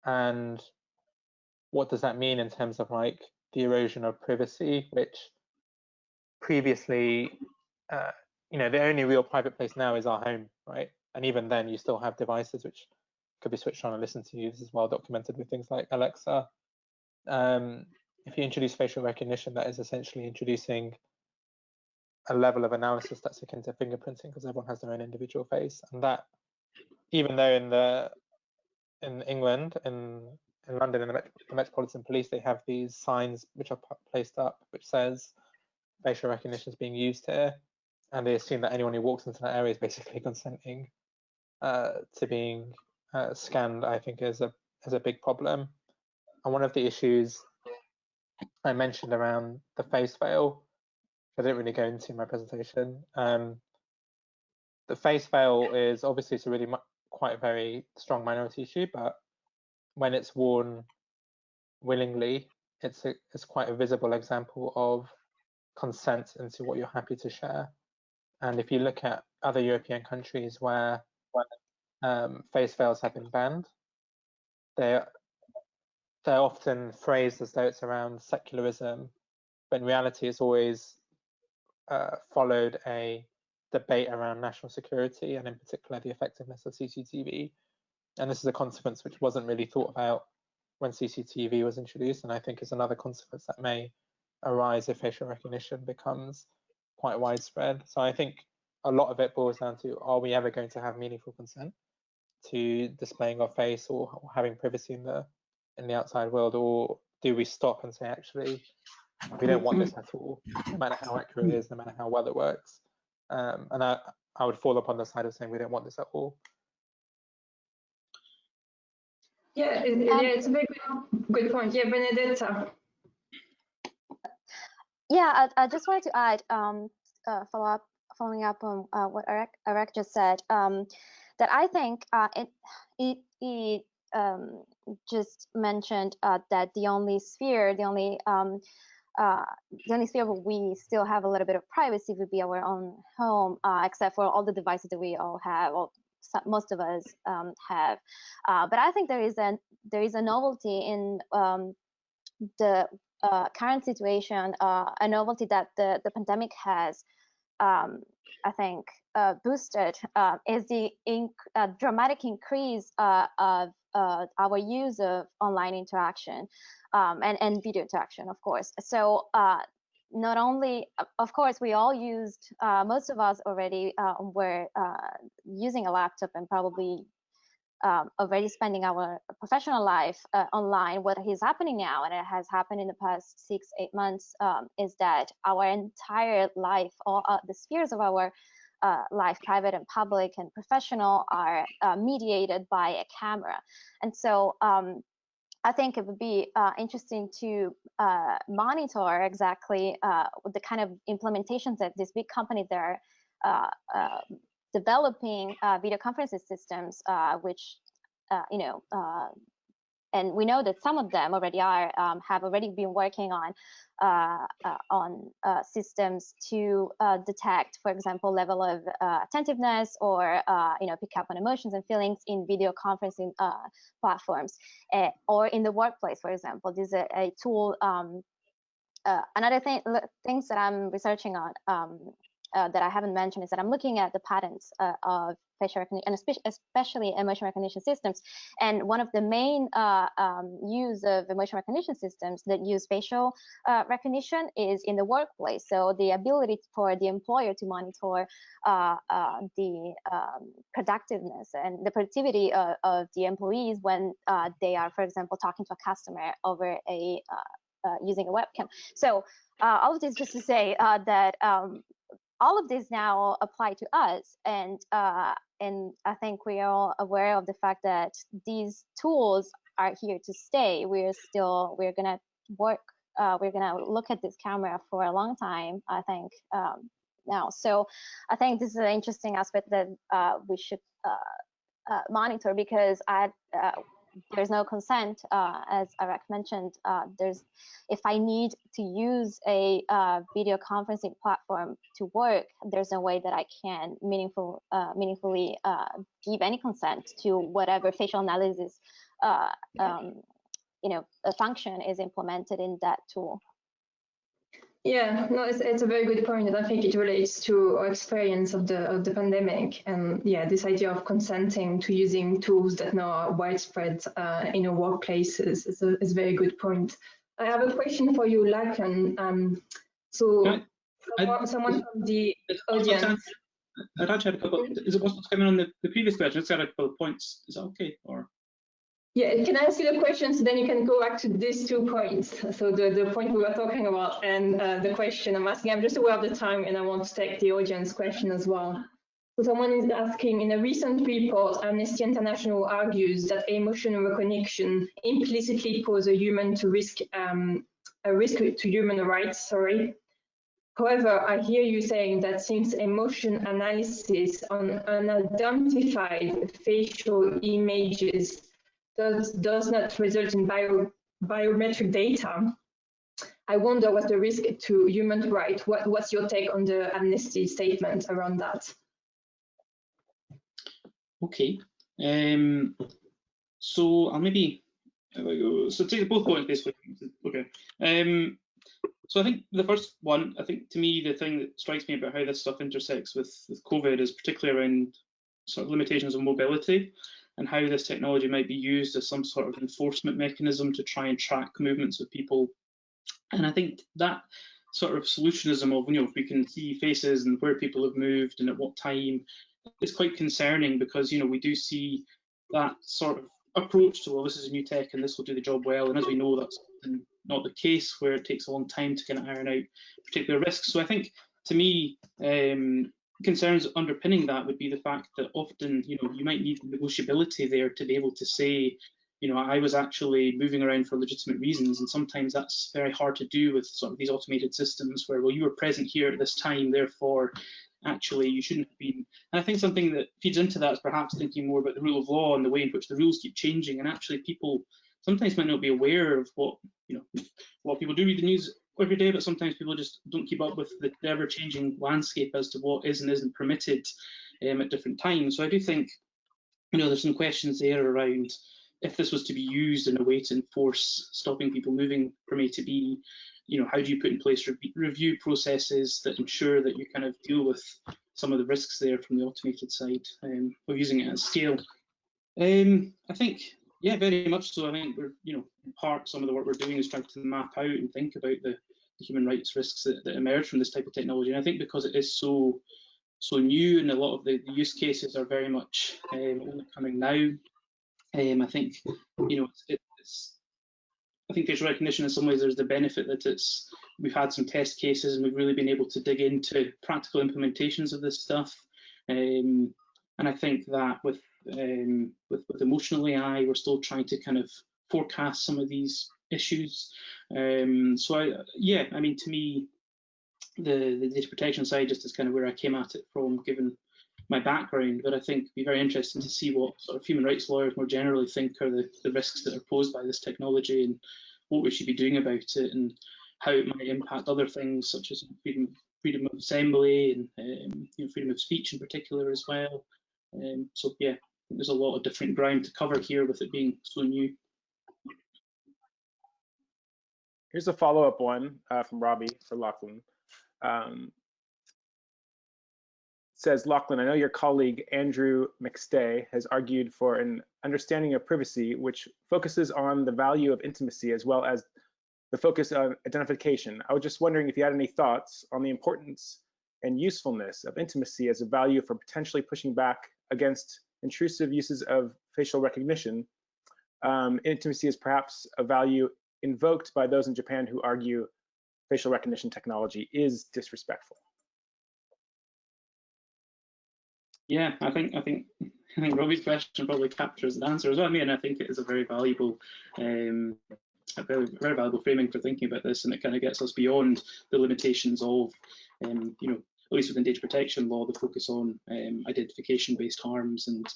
And what does that mean in terms of like the erosion of privacy, which previously, uh, you know, the only real private place now is our home, right? And even then, you still have devices which could be switched on and listened to. you. This is well documented with things like Alexa. Um, if you introduce facial recognition, that is essentially introducing a level of analysis that's akin to fingerprinting because everyone has their own individual face. And that even though in the in England in in London in the, Met the Metropolitan Police they have these signs which are placed up which says facial recognition is being used here. And they assume that anyone who walks into that area is basically consenting uh, to being uh, scanned I think is a is a big problem. And one of the issues I mentioned around the face veil I didn't really go into my presentation. Um, the face veil is obviously it's a really quite a very strong minority issue, but when it's worn willingly it's a, it's quite a visible example of consent into what you're happy to share. And if you look at other European countries where um, face veils have been banned, they're, they're often phrased as though it's around secularism, but in reality it's always uh, followed a debate around national security and in particular the effectiveness of CCTV. And this is a consequence which wasn't really thought about when CCTV was introduced, and I think is another consequence that may arise if facial recognition becomes quite widespread. So I think a lot of it boils down to are we ever going to have meaningful consent to displaying our face or having privacy in the in the outside world, or do we stop and say actually we don't want this at all, no matter how accurate it is, no matter how well it works. Um, and I, I would fall upon the side of saying we don't want this at all.
Yeah, it, yeah, it's a very good, good point. Yeah, Benedetta.
Yeah, I, I just wanted to add, um, uh, follow up, following up on uh, what Areeq, Areeq just said, um, that I think uh, it, it, it um, just mentioned uh, that the only sphere, the only um, uh, the only sphere we still have a little bit of privacy would be our own home, uh, except for all the devices that we all have, or most of us um, have. Uh, but I think there is a there is a novelty in um, the uh, current situation, uh, a novelty that the the pandemic has. Um, I think uh, boosted is the inc dramatic increase of our use of online interaction um, and, and video interaction, of course. So uh, not only, of course, we all used, uh, most of us already uh, were using a laptop and probably um, already spending our professional life uh, online. What is happening now, and it has happened in the past six, eight months, um, is that our entire life, all uh, the spheres of our uh, life, private and public and professional, are uh, mediated by a camera. And so um, I think it would be uh, interesting to uh, monitor exactly uh, the kind of implementations that these big companies that are uh, uh, developing uh, video conferencing systems, which you know and we know that some of them already are um, have already been working on uh, uh, on uh, systems to uh, detect, for example, level of uh, attentiveness or uh, you know pick up on emotions and feelings in video conferencing platforms eh, or in the workplace, for example. This is a, a tool. Um, another thing, things that I'm researching on um, that I haven't mentioned is that I'm looking at the patterns uh, of facial recognition, and especially emotion recognition systems. And one of the main uh, um, use of emotion recognition systems that use facial uh, recognition is in the workplace. So the ability for the employer to monitor uh, uh, the um, productiveness and the productivity of, of the employees when they are, for example, talking to a customer over a using a webcam. So all of this just to say that um, all of these now apply to us and uh, and I think we are all aware of the fact that these tools are here to stay. We're still we're gonna work. Uh, we're gonna look at this camera for a long time. I think um, now. So I think this is an interesting aspect that uh, we should uh, uh, monitor because I uh, there's no consent, uh, as Areeq mentioned. Uh, there's, if I need to use a uh, video conferencing platform to work, there's no way that I can meaningful, uh, meaningfully uh, give any consent to whatever facial analysis, uh, um, you know, a function is implemented in that tool.
Yeah, no, it's, it's a very good point, and I think it relates to our experience of the of the pandemic, and yeah, this idea of consenting to using tools that now are widespread uh, in our workplaces is a, is a very good point. I have a question for you, Lachlan. Um, so, I, someone, I, someone from the audience.
I'd a couple. Is it possible to come in on the, the previous question? It's got a couple of points. Is that okay? Or
yeah, can I ask you the question so then you can go back to these two points? So the, the point we were talking about and uh, the question I'm asking, I'm just aware of the time and I want to take the audience question as well. So someone is asking, in a recent report, Amnesty International argues that emotion recognition implicitly poses a human to risk um, a risk to human rights. Sorry. However, I hear you saying that since emotion analysis on unidentified facial images does, does not result in bio, biometric data, I wonder what's the risk to human rights. What, what's your take on the amnesty statement around that?
Okay. Um, so I'll maybe so take both points basically. Okay. Um, so I think the first one, I think to me the thing that strikes me about how this stuff intersects with, with COVID is particularly around sort of limitations of mobility and how this technology might be used as some sort of enforcement mechanism to try and track movements of people. And I think that sort of solutionism of, you know, if we can see faces and where people have moved and at what time is quite concerning because, you know, we do see that sort of approach to, well, this is a new tech and this will do the job well. And as we know, that's not the case where it takes a long time to kind of iron out particular risks. So I think to me, um, concerns underpinning that would be the fact that often, you know, you might need negotiability there to be able to say, you know, I was actually moving around for legitimate reasons, and sometimes that's very hard to do with sort of these automated systems where, well, you were present here at this time, therefore, actually, you shouldn't have been. And I think something that feeds into that is perhaps thinking more about the rule of law and the way in which the rules keep changing, and actually, people sometimes might not be aware of what, you know, a lot of people do read the news every day, but sometimes people just don't keep up with the ever-changing landscape as to what is and isn't permitted um, at different times. So I do think, you know, there's some questions there around if this was to be used in a way to enforce stopping people moving from A to B, you know, how do you put in place re review processes that ensure that you kind of deal with some of the risks there from the automated side um, of using it at scale? Um, I think yeah, very much so. I think we're, you know, in part some of the work we're doing is trying to map out and think about the, the human rights risks that, that, emerge from this type of technology. And I think because it is so so new and a lot of the, use cases are very much um, only coming now, um, I think you know it's, it's I think facial recognition in some ways there's the benefit that it's we've had some test cases and we've really been able to dig into practical implementations of this stuff. Um, and I think that with um, with, with emotional AI, we're still trying to kind of forecast some of these issues. Um, so I, yeah, I mean, to me, the, the data protection side just is kind of where I came at it from, given my background. But I think it'd be very interesting to see what sort of human rights lawyers more generally think are the, the risks that are posed by this technology and what we should be doing about it and how it might impact other things such as freedom, freedom of assembly and um, you know, freedom of speech in particular as well. Um, so yeah, there's a lot of different ground to cover here with it being so new.
Here's a follow-up one uh, from Robbie for Lachlan. Um, says, Lachlan, I know your colleague Andrew McStay has argued for an understanding of privacy which focuses on the value of intimacy as well as the focus on identification. I was just wondering if you had any thoughts on the importance and usefulness of intimacy as a value for potentially pushing back against intrusive uses of facial recognition, um, intimacy is perhaps a value invoked by those in Japan who argue facial recognition technology is disrespectful.
Yeah, I think I think I think Robbie's question probably captures the answer as well. I mean, I think it is a very valuable um, a very, very valuable framing for thinking about this, and it kind of gets us beyond the limitations of, um, you know, least within data protection law, the focus on um, identification-based harms and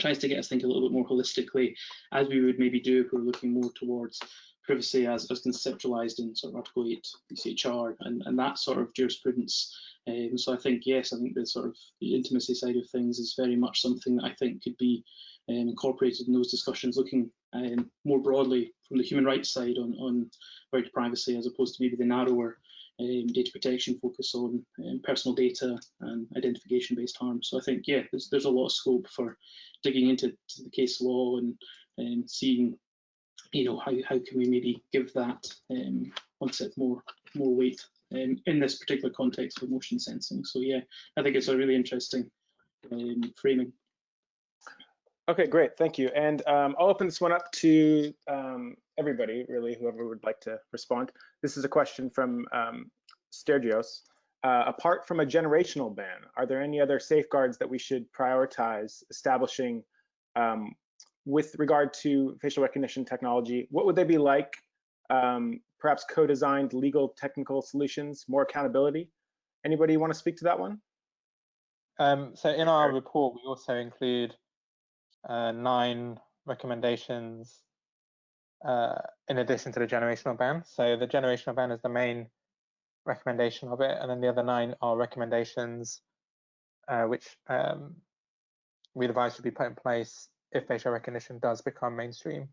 tries to get us thinking a little bit more holistically, as we would maybe do if we we're looking more towards privacy as, as conceptualized in sort of Article 8 ECHR and, and that sort of jurisprudence. Um, so I think, yes, I think the sort of the intimacy side of things is very much something that I think could be um, incorporated in those discussions, looking um, more broadly from the human rights side on, on right to privacy as opposed to maybe the narrower um, data protection focus on um, personal data and identification based harm. So I think, yeah, there's, there's a lot of scope for digging into the case law and, and um, seeing, you know, how, how can we maybe give that um, concept more, more weight um, in this particular context of motion sensing. So yeah, I think it's a really interesting um, framing.
Okay, great, thank you. And um, I'll open this one up to um, everybody, really, whoever would like to respond. This is a question from um, Stergios. Uh, apart from a generational ban, are there any other safeguards that we should prioritize establishing um, with regard to facial recognition technology? What would they be like? Um, perhaps co-designed legal technical solutions, more accountability? Anybody want to speak to that one?
Um, so in our report, we also include uh, nine recommendations uh, in addition to the generational ban. So the generational ban is the main recommendation of it, and then the other nine are recommendations uh, which um, we advise should be put in place if facial recognition does become mainstream.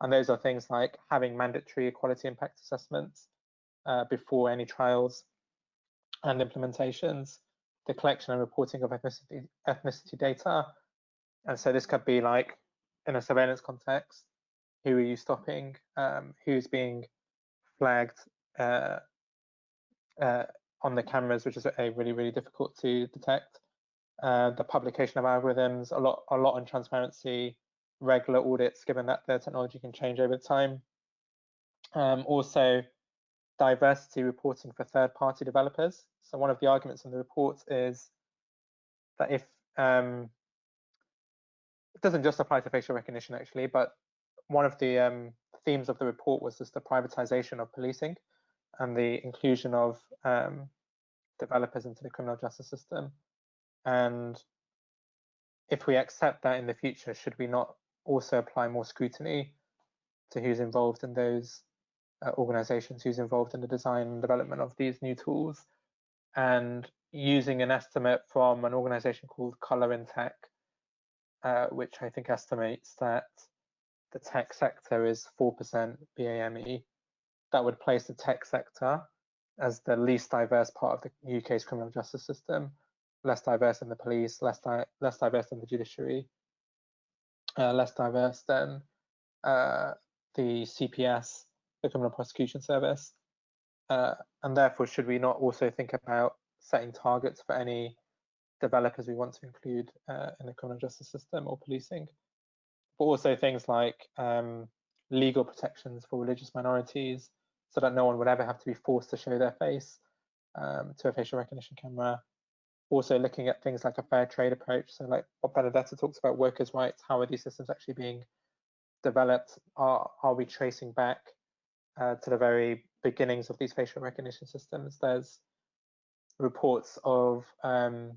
And those are things like having mandatory equality impact assessments uh, before any trials and implementations, the collection and reporting of ethnicity, ethnicity data. And so this could be like in a surveillance context, who are you stopping, um, who's being flagged uh, uh, on the cameras, which is a really, really difficult to detect. Uh, the publication of algorithms, a lot, a lot on transparency, regular audits, given that the technology can change over time. Um, also, diversity reporting for third-party developers. So one of the arguments in the report is that if um, doesn't just apply to facial recognition actually, but one of the um, themes of the report was just the privatization of policing and the inclusion of um, developers into the criminal justice system. And if we accept that in the future, should we not also apply more scrutiny to who's involved in those uh, organizations, who's involved in the design and development of these new tools, and using an estimate from an organization called Colorintech, uh, which I think estimates that the tech sector is 4% BAME. That would place the tech sector as the least diverse part of the UK's criminal justice system, less diverse than the police, less, di less diverse than the judiciary, uh, less diverse than uh, the CPS, the Criminal Prosecution Service. Uh, and therefore, should we not also think about setting targets for any developers we want to include uh, in the criminal justice system or policing? But also things like um, legal protections for religious minorities so that no one would ever have to be forced to show their face um, to a facial recognition camera. Also looking at things like a fair trade approach. So like what Benedetta talks about workers' rights, how are these systems actually being developed? Are, are we tracing back uh, to the very beginnings of these facial recognition systems? There's reports of um,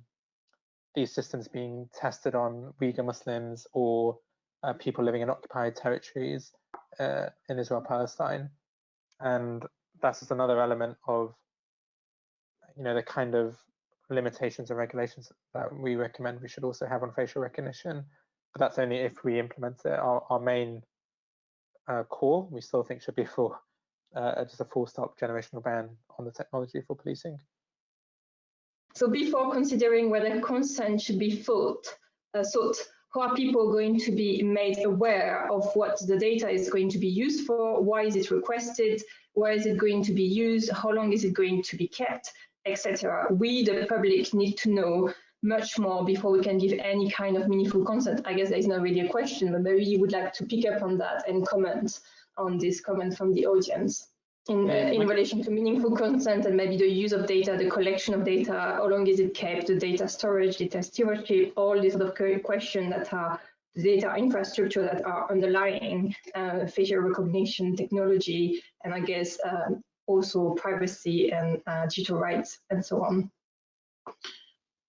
these systems being tested on Uyghur Muslims or uh, people living in occupied territories uh, in Israel Palestine, and that's just another element of you know the kind of limitations and regulations that we recommend we should also have on facial recognition. But that's only if we implement it. Our, our main uh, core we still think should be for uh, just a full stop generational ban on the technology for policing.
So before considering whether consent should be sought, uh, sought how are people going to be made aware of what the data is going to be used for, why is it requested, where is it going to be used, how long is it going to be kept, etc. We, the public, need to know much more before we can give any kind of meaningful consent. I guess there is not really a question, but maybe you would like to pick up on that and comment on this comment from the audience in, uh, in relation to meaningful consent and maybe the use of data, the collection of data, how long is it kept, the data storage, data stewardship, all these sort of questions that are the data infrastructure that are underlying uh, facial recognition technology, and I guess uh, also privacy and uh, digital rights and so on.
I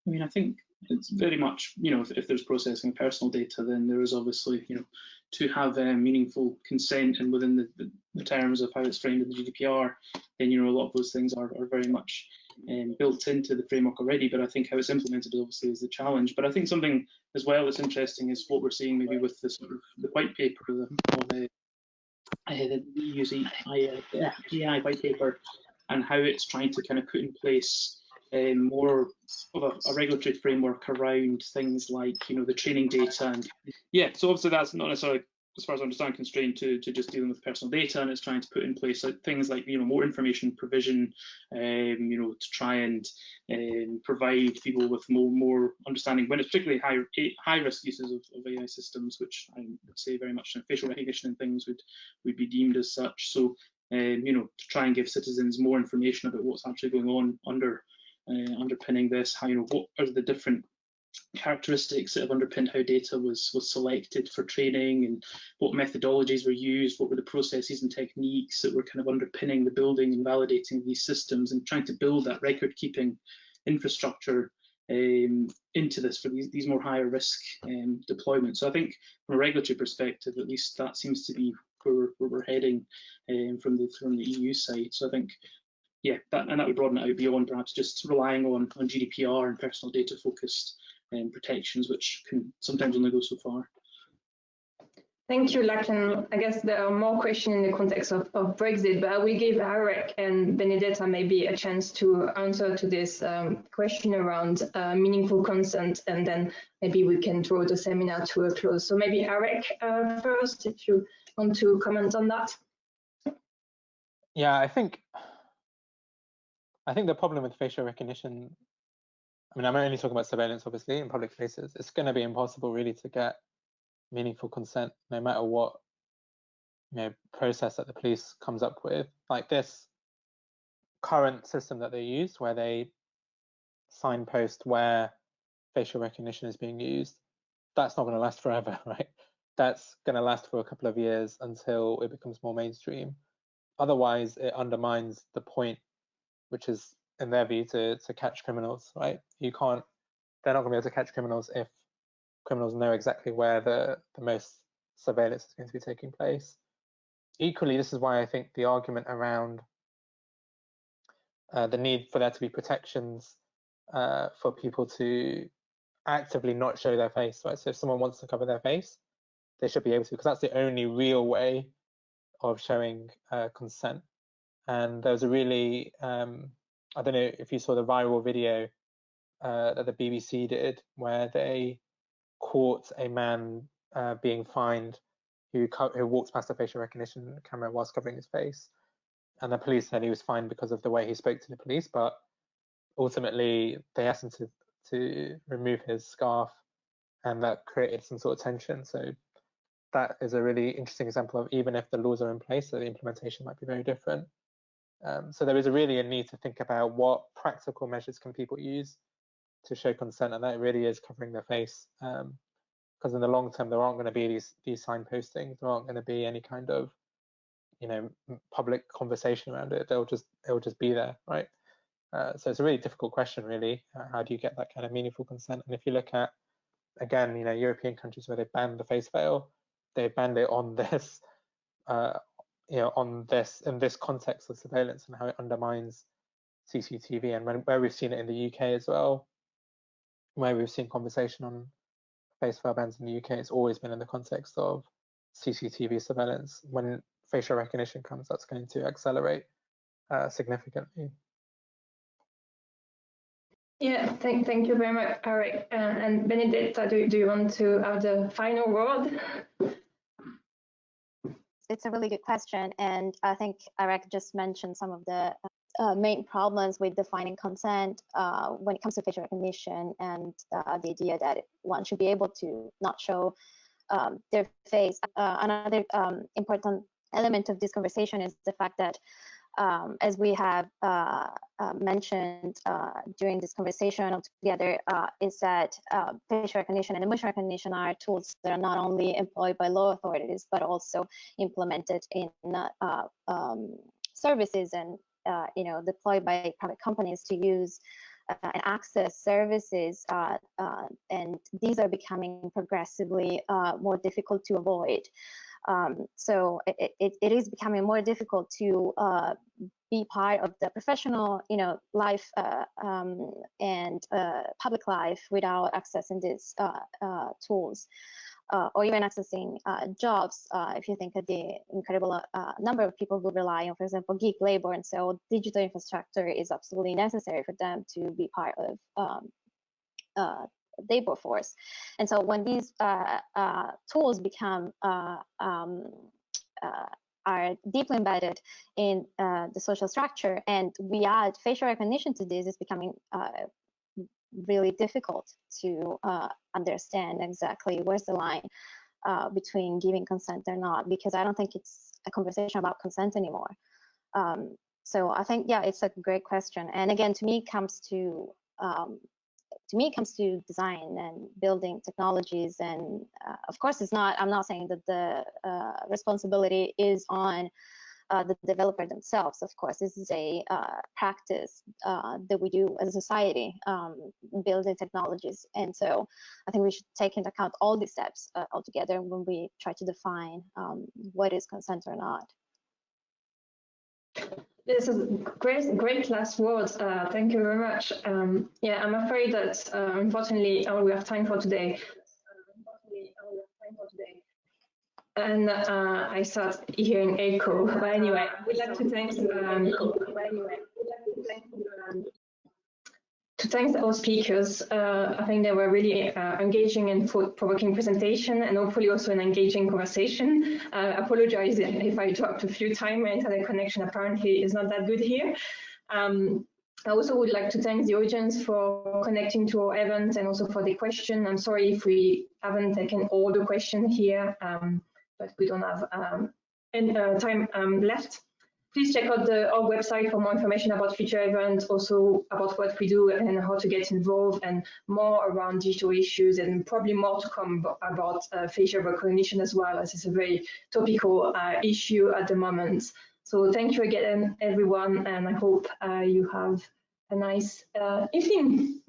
mean, I think it's very much, you know, if, if there's processing personal data, then there is obviously, you know, to have uh, meaningful consent and within the, the, the, terms of how it's framed in the GDPR, then you know a lot of those things are, are very much um, built into the framework already. But I think how it's implemented obviously is the challenge. But I think something as well that's interesting is what we're seeing maybe with the sort of the white paper of the, uh, the EU's AI white paper and how it's trying to kind of put in place um, more of a, a, regulatory framework around things like you know the training data and yeah so obviously that's not necessarily as far as I understand constrained to, to just dealing with personal data and it's trying to put in place things like you know more information provision um, you know to try and um, provide people with more more understanding when it's particularly high high risk uses of, of AI systems which I would say very much in facial recognition and things would would be deemed as such. So um, you know to try and give citizens more information about what's actually going on under uh, underpinning this, how you know what are the different characteristics that have underpinned how data was was selected for training and what methodologies were used, what were the processes and techniques that were kind of underpinning the building and validating these systems and trying to build that record keeping infrastructure um, into this for these, these more higher risk um, deployments. So I think from a regulatory perspective, at least that seems to be where we're, where we're heading um, from the from the EU side. So I think, yeah, that, and that would broaden it out beyond perhaps just relying on on GDPR and personal data focused um, protections, which can sometimes only go so far.
Thank you, Lachlan. I guess there are more questions in the context of, of Brexit, but I will give Areeq and Benedetta maybe a chance to answer to this um, question around uh, meaningful consent, and then maybe we can draw the seminar to a close. So maybe Areeq uh, first, if you want to comment on that.
Yeah, I think I think the problem with facial recognition, I mean, I'm only talking about surveillance, obviously, in public places. It's going to be impossible, really, to get meaningful consent no matter what you know process that the police comes up with. Like this current system that they use where they signpost where facial recognition is being used that's not going to last forever right? That's going to last for a couple of years until it becomes more mainstream. Otherwise it undermines the point which is in their view to to catch criminals right you can't they're not going to be able to catch criminals if criminals know exactly where the, the most surveillance is going to be taking place. Equally, this is why I think the argument around uh, the need for there to be protections uh, for people to actively not show their face, right? So if someone wants to cover their face, they should be able to, because that's the only real way of showing uh, consent. And there was a really, um, I don't know if you saw the viral video uh, that the BBC did, where they caught a man uh, being fined who who walks past a facial recognition camera whilst covering his face, and the police said he was fined because of the way he spoke to the police, but ultimately they asked him to to remove his scarf, and that created some sort of tension. So that is a really interesting example of even if the laws are in place, the implementation might be very different. Um, so there is a really a need to think about what practical measures can people use to show consent, and that really is covering their face. Because um, in the long term, there aren't going to be these these signpostings. There aren't going to be any kind of you know public conversation around it. They'll just it'll just be there, right? Uh, so it's a really difficult question, really. Uh, how do you get that kind of meaningful consent? And if you look at again, you know, European countries where they banned the face veil, they banned it on this, uh, you know, on this in this context of surveillance and how it undermines CCTV, and when, where we've seen it in the UK as well, where we've seen conversation on face bans in the UK, it's always been in the context of CCTV surveillance. When facial recognition comes, that's going to accelerate uh, significantly.
Yeah, thank, thank you very much, Areeq. Uh, and Benedetta, do, do you want to have the final word?
It's a really good question. And I think Areeq just mentioned some of the uh, main problems with defining consent uh, when it comes to facial recognition and uh, the idea that one should be able to not show um, their face. Uh, another um, important element of this conversation is the fact that um, as we have uh, uh, mentioned during this conversation altogether, is that facial recognition and emotion recognition are tools that are not only employed by law authorities, but also implemented in um, services and uh, you know, deployed by private companies to use uh, and access services, uh, uh and these are becoming progressively uh, more difficult to avoid. Um, so it, it, it is becoming more difficult to uh, be part of the professional, you know, life um, and public life without accessing these tools uh, or even accessing uh, jobs, uh, if you think of the incredible uh, number of people who rely on, for example, gig labor, and so digital infrastructure is absolutely necessary for them to be part of um, uh, labor force. And so when these uh, tools become um, are deeply embedded in the social structure, and we add facial recognition to this, it's becoming really difficult to uh, understand exactly where's the line uh, between giving consent or not, because I don't think it's a conversation about consent anymore. Um, so I think, yeah, it's a great question. And again, to me, comes to um, to me, comes to design and building technologies. And uh, of course, it's not. I'm not saying that the uh, responsibility is on uh, the developer themselves. Of course, this is a uh, practice uh, that we do as a society, um, building technologies. And so I think we should take into account all these steps uh, altogether when we try to define um, what is consent or not.
This is great, great last words. Uh, thank you very much. Um, yeah, I'm afraid that uh, unfortunately all we have time for today. And uh, I start hearing echo. But anyway, we'd like to thank. Um, to thank all speakers. Uh, I think they were really uh, engaging and thought-provoking presentation and hopefully also an engaging conversation. Uh, apologize if I dropped a few times. My internet connection apparently is not that good here. Um, I also would like to thank the audience for connecting to our event and also for the question. I'm sorry if we haven't taken all the questions here, um, but we don't have um, any, uh, time um, left please check out the, our website for more information about future events, also about what we do and how to get involved and more around digital issues and probably more to come about uh, facial recognition as well as it's a very topical uh, issue at the moment. So thank you again, everyone, and I hope uh, you have a nice uh, evening.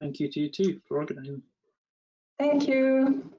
Thank you to you too for organising.
Thank you.